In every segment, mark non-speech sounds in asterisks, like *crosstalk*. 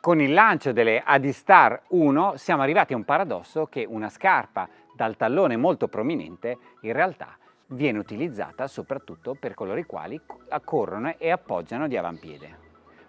Con il lancio delle Adistar 1 siamo arrivati a un paradosso che una scarpa dal tallone molto prominente in realtà viene utilizzata soprattutto per coloro i quali corrono e appoggiano di avampiede.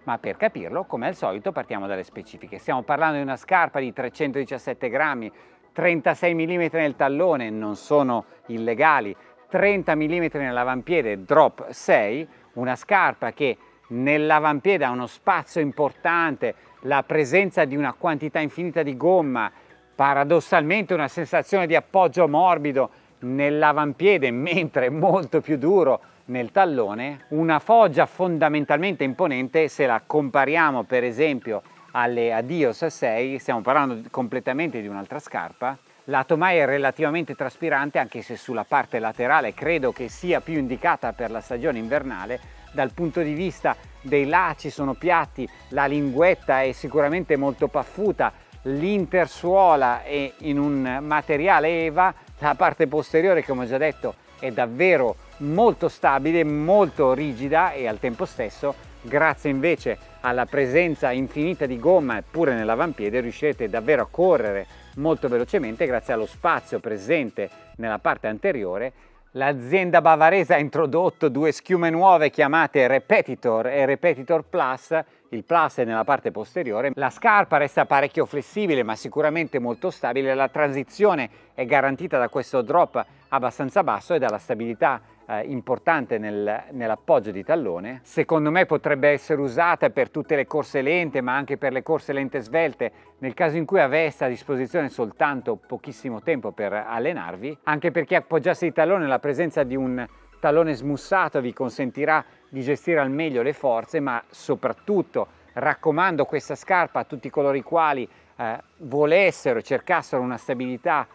Ma per capirlo, come al solito, partiamo dalle specifiche. Stiamo parlando di una scarpa di 317 grammi, 36 mm nel tallone, non sono illegali, 30 mm nell'avampiede, drop 6, una scarpa che nell'avampiede ha uno spazio importante, la presenza di una quantità infinita di gomma, paradossalmente una sensazione di appoggio morbido nell'avampiede mentre molto più duro nel tallone, una foggia fondamentalmente imponente se la compariamo per esempio alle Adios 6, stiamo parlando completamente di un'altra scarpa, la Tomai è relativamente traspirante anche se sulla parte laterale credo che sia più indicata per la stagione invernale, dal punto di vista dei lacci sono piatti, la linguetta è sicuramente molto paffuta, l'intersuola è in un materiale EVA, la parte posteriore come ho già detto è davvero molto stabile, molto rigida e al tempo stesso grazie invece alla presenza infinita di gomma pure nell'avampiede riuscirete davvero a correre molto velocemente grazie allo spazio presente nella parte anteriore L'azienda bavarese ha introdotto due schiume nuove chiamate Repetitor e Repetitor Plus, il Plus è nella parte posteriore. La scarpa resta parecchio flessibile ma sicuramente molto stabile, la transizione è garantita da questo drop abbastanza basso e dalla stabilità eh, importante nel, nell'appoggio di tallone. Secondo me potrebbe essere usata per tutte le corse lente ma anche per le corse lente svelte nel caso in cui avesse a disposizione soltanto pochissimo tempo per allenarvi, anche perché appoggiarsi il tallone la presenza di un tallone smussato vi consentirà di gestire al meglio le forze ma soprattutto raccomando questa scarpa a tutti coloro i quali eh, volessero, cercassero una stabilità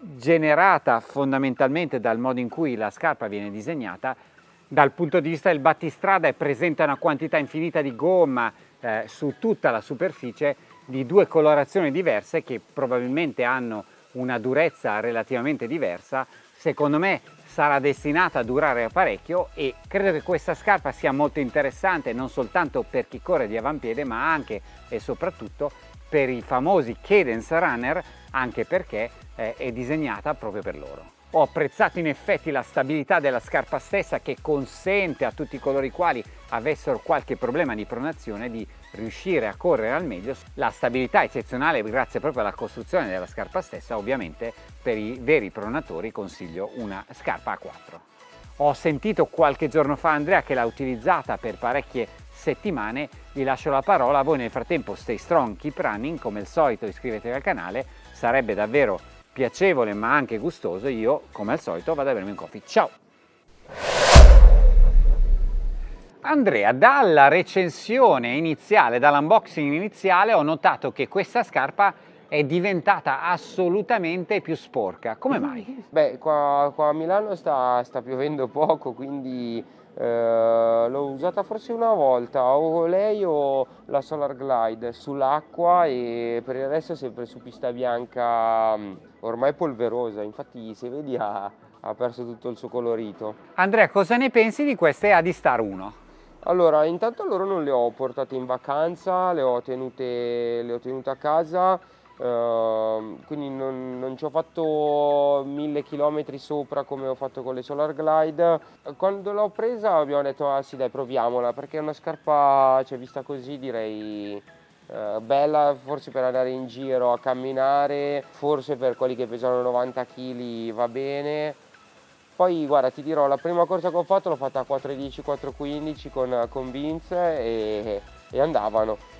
generata fondamentalmente dal modo in cui la scarpa viene disegnata, dal punto di vista del battistrada è presente una quantità infinita di gomma eh, su tutta la superficie di due colorazioni diverse che probabilmente hanno una durezza relativamente diversa. Secondo me sarà destinata a durare parecchio e credo che questa scarpa sia molto interessante non soltanto per chi corre di avampiede ma anche e soprattutto per i famosi cadence runner anche perché eh, è disegnata proprio per loro. Ho apprezzato in effetti la stabilità della scarpa stessa che consente a tutti coloro i quali avessero qualche problema di pronazione di riuscire a correre al meglio. La stabilità eccezionale grazie proprio alla costruzione della scarpa stessa, ovviamente per i veri pronatori consiglio una scarpa a 4. Ho sentito qualche giorno fa Andrea che l'ha utilizzata per parecchie settimane, vi lascio la parola, voi nel frattempo stay strong, keep running, come al solito iscrivetevi al canale, sarebbe davvero piacevole ma anche gustoso, io come al solito vado a bermi un coffee. Ciao! Andrea, dalla recensione iniziale, dall'unboxing iniziale ho notato che questa scarpa è diventata assolutamente più sporca. Come mai? Beh, qua, qua a Milano sta, sta, piovendo poco, quindi eh, l'ho usata forse una volta, o lei o la Solar Glide sull'acqua e per il resto sempre su pista bianca mm, ormai polverosa, infatti se vedi ha, ha perso tutto il suo colorito. Andrea, cosa ne pensi di queste Adistar 1? Allora, intanto loro non le ho portate in vacanza, le ho tenute, le ho tenute a casa, Uh, quindi non, non, ci ho fatto mille chilometri sopra come ho fatto con le Solar Glide. Quando l'ho presa abbiamo detto ah sì dai proviamola perché è una scarpa cioè vista così direi uh, bella forse per andare in giro a camminare forse per quelli che pesano 90 kg va bene. Poi guarda ti dirò la prima corsa che ho fatto l'ho fatta a 4.10 4.15 con, con Vince e, e andavano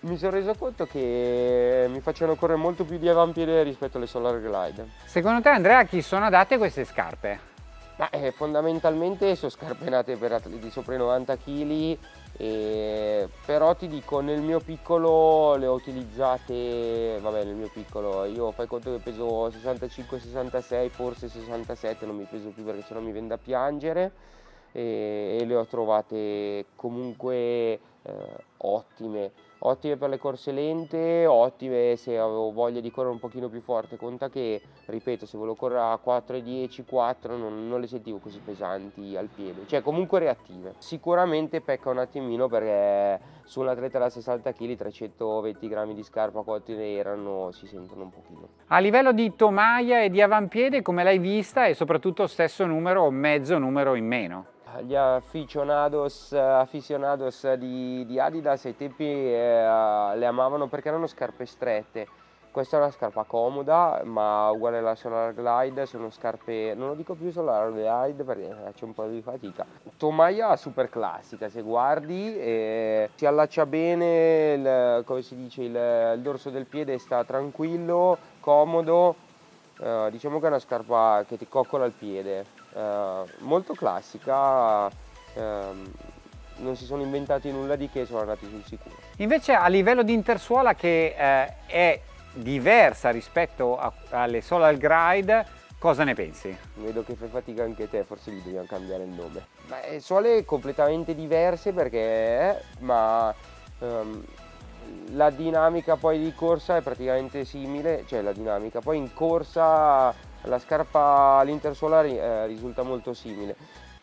mi sono reso conto che mi facevano correre molto più di avampiede rispetto alle Solar Glide. Secondo te Andrea a chi sono adatte queste scarpe? Ma, eh, fondamentalmente sono scarpe nate per atleti sopra i 90 kg e... però ti dico nel mio piccolo le ho utilizzate vabbè nel mio piccolo io fai conto che peso 65 66 forse 67 non mi peso più perché sennò mi vende a piangere e, e le ho trovate comunque eh, ottime ottime per le corse lente, ottime se avevo voglia di correre un pochino più forte, conta che, ripeto, se volevo correre a 4,10, 4 non, non le sentivo così pesanti al piede, cioè comunque reattive. Sicuramente pecca un attimino perché su un atleta da 60 kg 320 grammi di scarpa quanti ne erano si sentono un pochino. A livello di tomaia e di avampiede come l'hai vista e soprattutto stesso numero o mezzo numero in meno? Gli aficionados, aficionados di, di, Adidas ai tempi eh, le amavano perché erano scarpe strette. Questa è una scarpa comoda, ma uguale alla Solar Glide, sono scarpe, non lo dico più Solar Glide perché faccio un po' di fatica. Tomaia super classica, se guardi, eh, si allaccia bene, il, come si dice, il, il, dorso del piede sta tranquillo, comodo, eh, diciamo che è una scarpa che ti coccola il piede, eh, molto classica, ehm, non si sono inventati nulla di che, sono andati sul sicuro. Invece a livello di intersuola che eh, è diversa rispetto a, alle Solar Glide, cosa ne pensi? Vedo che fai fatica anche te, forse gli dobbiamo cambiare il nome. Beh, suole completamente diverse perché, ma um, la dinamica poi di corsa è praticamente simile, cioè la dinamica, poi in corsa la scarpa all'intersolare eh, risulta molto simile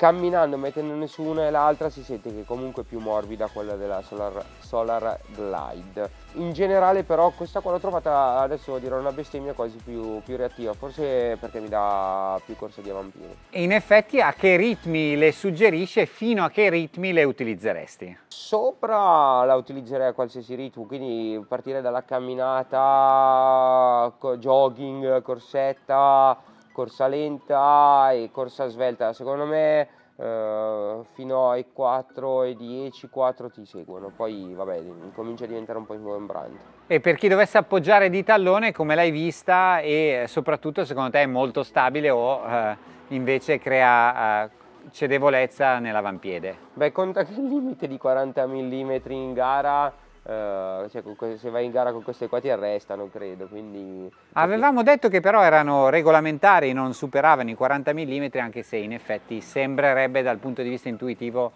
camminando mettendone su una e l'altra si sente che comunque è più morbida quella della Solar, Solar Glide in generale però questa qua l'ho trovata adesso dirò una bestemmia quasi più, più, reattiva forse perché mi dà più corsa di avampiede e in effetti a che ritmi le suggerisce fino a che ritmi le utilizzeresti? sopra la utilizzerei a qualsiasi ritmo quindi partire dalla camminata jogging corsetta corsa lenta e corsa svelta. Secondo me eh, fino ai 4 e 10, 4 ti seguono, poi vabbè comincia a diventare un po' ingombrante. E per chi dovesse appoggiare di tallone come l'hai vista e soprattutto secondo te è molto stabile o eh, invece crea eh, cedevolezza nell'avampiede? Beh conta che il limite di 40 mm in gara Uh, cioè, se vai in gara con queste qua ti arrestano credo quindi avevamo detto che però erano regolamentari non superavano i 40 mm anche se in effetti sembrerebbe dal punto di vista intuitivo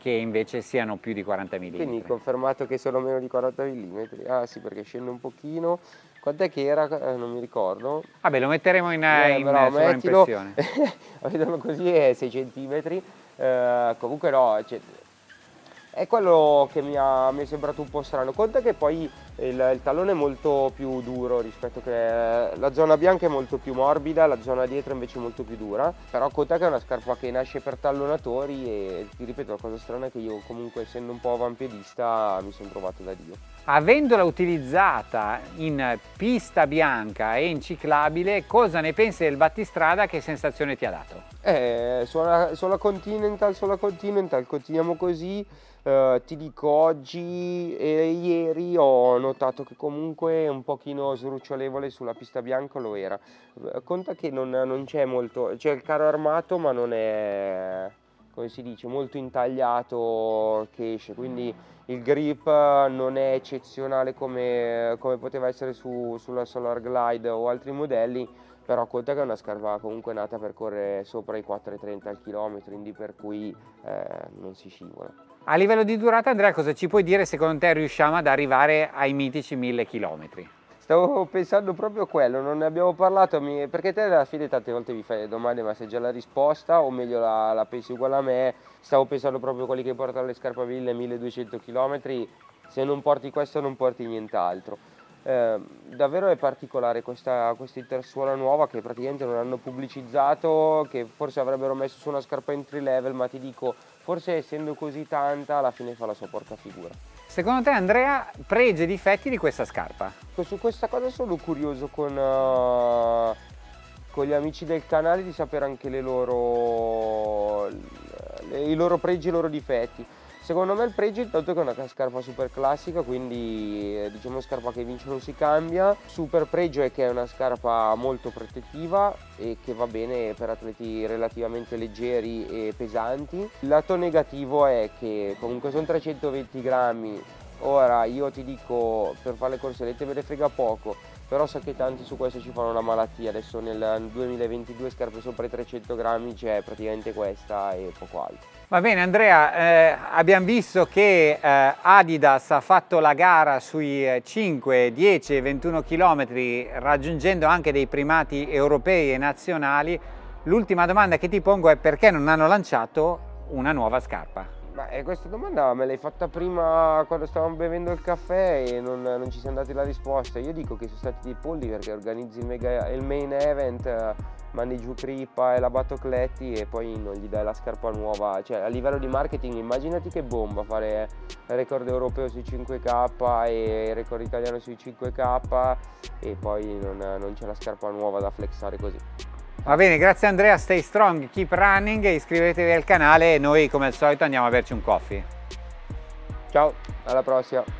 che invece siano più di 40 mm quindi confermato che sono meno di 40 mm ah sì perché scende un pochino. Quant'è che era? Eh, non mi ricordo. Vabbè lo metteremo in, eh, in però, sovraimpressione *laughs* vedono così è 6 cm uh, comunque no cioè, è quello che mi, ha, mi, è sembrato un po' strano. Conta che poi il, il, tallone è molto più duro rispetto che la zona bianca è molto più morbida, la zona dietro invece è molto più dura. Però conta che è una scarpa che nasce per tallonatori e ti ripeto la cosa strana è che io comunque essendo un po' avampiedista mi sono trovato da Dio. Avendola utilizzata in pista bianca e in ciclabile, cosa ne pensi del battistrada? Che sensazione ti ha dato? Eh, sulla, sulla Continental, sulla Continental, continuiamo così. Uh, ti dico oggi e ieri ho notato che comunque un pochino srucciolevole sulla pista bianca lo era uh, conta che non, non c'è molto c'è il caro armato ma non è come si dice molto intagliato che esce quindi il grip non è eccezionale come, come poteva essere su, sulla Solar Glide o altri modelli però conta che è una scarpa comunque nata per correre sopra i 4,30 al chilometro quindi per cui eh, non si scivola a livello di durata Andrea cosa ci puoi dire secondo te riusciamo ad arrivare ai mitici 1000 km? Stavo pensando proprio a quello, non ne abbiamo parlato perché te alla fine tante volte mi fai le domande ma sai già la risposta o meglio la, la pensi uguale a me, stavo pensando proprio a quelli che portano le scarpe a 1000-1200 km, se non porti questo non porti nient'altro. Eh, davvero è particolare questa, questa intersuola nuova che praticamente non hanno pubblicizzato, che forse avrebbero messo su una scarpa entry level, ma ti dico, forse essendo così tanta alla fine fa la sua porca figura. Secondo te Andrea, pregi e difetti di questa scarpa? Su questa cosa sono curioso con, uh, con gli amici del canale di sapere anche loro, i loro pregi e i loro difetti. Secondo me il pregio intanto che è una scarpa super classica, quindi eh, diciamo scarpa che vince non si cambia. Super pregio è che è una scarpa molto protettiva e che va bene per atleti relativamente leggeri e pesanti. Il lato negativo è che comunque sono 320 grammi, ora io ti dico per fare le corse corsellette me ne frega poco, però so che tanti su questo ci fanno la malattia, adesso nel 2022 scarpe sopra i 300 grammi c'è praticamente questa e poco altro. Va bene Andrea, eh, abbiamo visto che eh, Adidas ha fatto la gara sui 5, 10 e 21 km raggiungendo anche dei primati europei e nazionali. L'ultima domanda che ti pongo è perché non hanno lanciato una nuova scarpa? Beh, questa domanda me l'hai fatta prima quando stavamo bevendo il caffè e non, non, ci siamo dati la risposta. Io dico che sono stati dei polli perché organizzi il, mega, il main event, mandi giù Crippa e la Battocletti e poi non gli dai la scarpa nuova. Cioè a livello di marketing immaginati che bomba fare record europeo sui 5K e record italiano sui 5K e poi non, non c'è la scarpa nuova da flexare così. Va bene, grazie Andrea, stay strong, keep running, iscrivetevi al canale e noi come al solito andiamo a berci un coffee. Ciao, alla prossima!